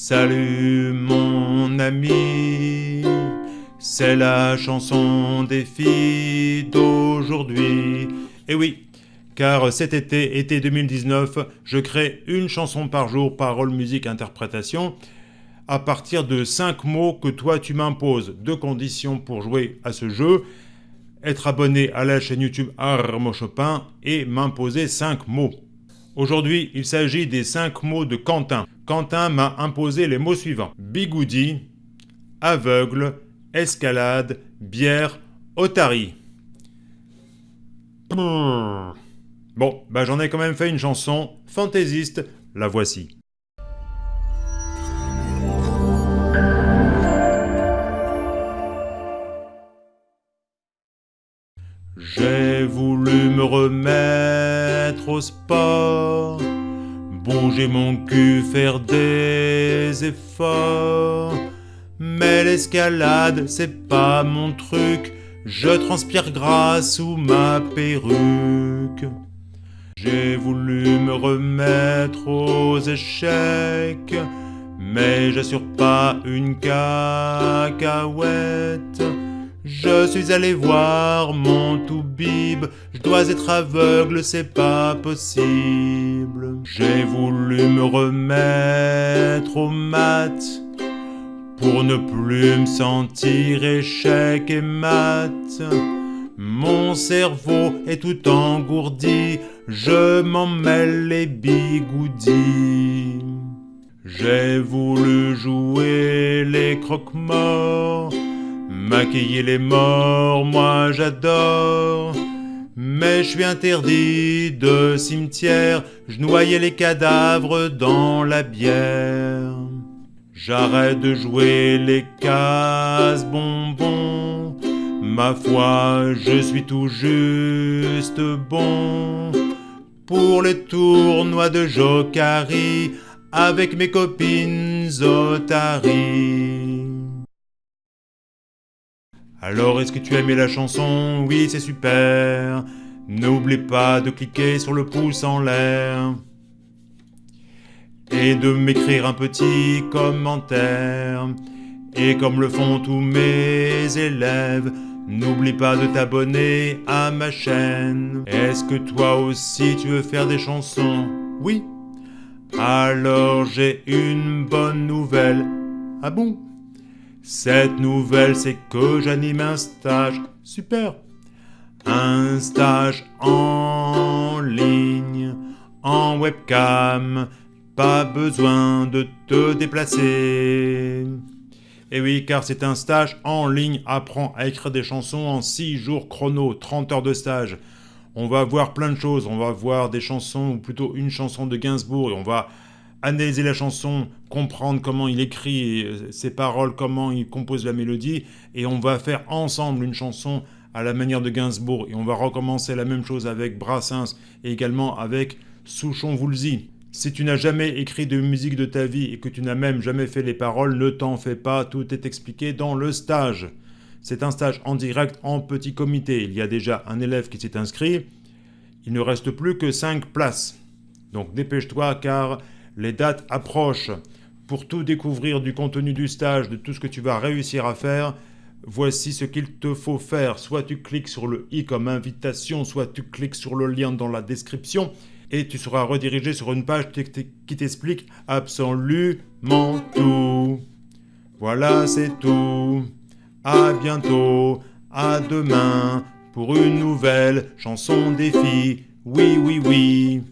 Salut mon ami, c'est la chanson des filles d'aujourd'hui. Et eh oui, car cet été, été 2019, je crée une chanson par jour, parole, musique, interprétation, à partir de 5 mots que toi tu m'imposes. Deux conditions pour jouer à ce jeu, être abonné à la chaîne YouTube Armo Chopin et m'imposer 5 mots. Aujourd'hui, il s'agit des 5 mots de Quentin. Quentin m'a imposé les mots suivants. Bigoudi, aveugle, escalade, bière, otari. Bon, bah j'en ai quand même fait une chanson fantaisiste, la voici. J'ai voulu me remettre au sport bouger mon cul, faire des efforts. Mais l'escalade, c'est pas mon truc, je transpire grâce sous ma perruque. J'ai voulu me remettre aux échecs, mais j'assure pas une cacahuète. Je suis allé voir mon toubib, je dois être aveugle, c'est pas possible. J'ai voulu me remettre au mat, pour ne plus me sentir échec et mat. Mon cerveau est tout engourdi, je m'en mêle les bigoudis. J'ai voulu jouer les croque-morts, Maquiller les morts, moi j'adore. Mais je suis interdit de cimetière, je noyais les cadavres dans la bière. J'arrête de jouer les cases bonbons, ma foi je suis tout juste bon. Pour les tournois de Jokari, avec mes copines Zotari. Alors, est-ce que tu as aimé la chanson? Oui, c'est super. N'oublie pas de cliquer sur le pouce en l'air. Et de m'écrire un petit commentaire. Et comme le font tous mes élèves, n'oublie pas de t'abonner à ma chaîne. Est-ce que toi aussi tu veux faire des chansons? Oui Alors j'ai une bonne nouvelle. Ah bon? Cette nouvelle, c'est que j'anime un stage. Super Un stage en ligne, en webcam. Pas besoin de te déplacer. Et oui, car c'est un stage en ligne. Apprends à écrire des chansons en 6 jours chrono, 30 heures de stage. On va voir plein de choses. On va voir des chansons, ou plutôt une chanson de Gainsbourg, et on va analyser la chanson, comprendre comment il écrit euh, ses paroles, comment il compose la mélodie, et on va faire ensemble une chanson à la manière de Gainsbourg, et on va recommencer la même chose avec Brassens, et également avec Souchon-Woolsey. Si tu n'as jamais écrit de musique de ta vie, et que tu n'as même jamais fait les paroles, ne t'en fais pas, tout est expliqué dans le stage. C'est un stage en direct, en petit comité. Il y a déjà un élève qui s'est inscrit. Il ne reste plus que 5 places. Donc dépêche-toi car les dates approchent. Pour tout découvrir du contenu du stage, de tout ce que tu vas réussir à faire, voici ce qu'il te faut faire. Soit tu cliques sur le i comme invitation, soit tu cliques sur le lien dans la description et tu seras redirigé sur une page qui t'explique absolument tout. Voilà, c'est tout. À bientôt, à demain, pour une nouvelle chanson filles. Oui, oui, oui.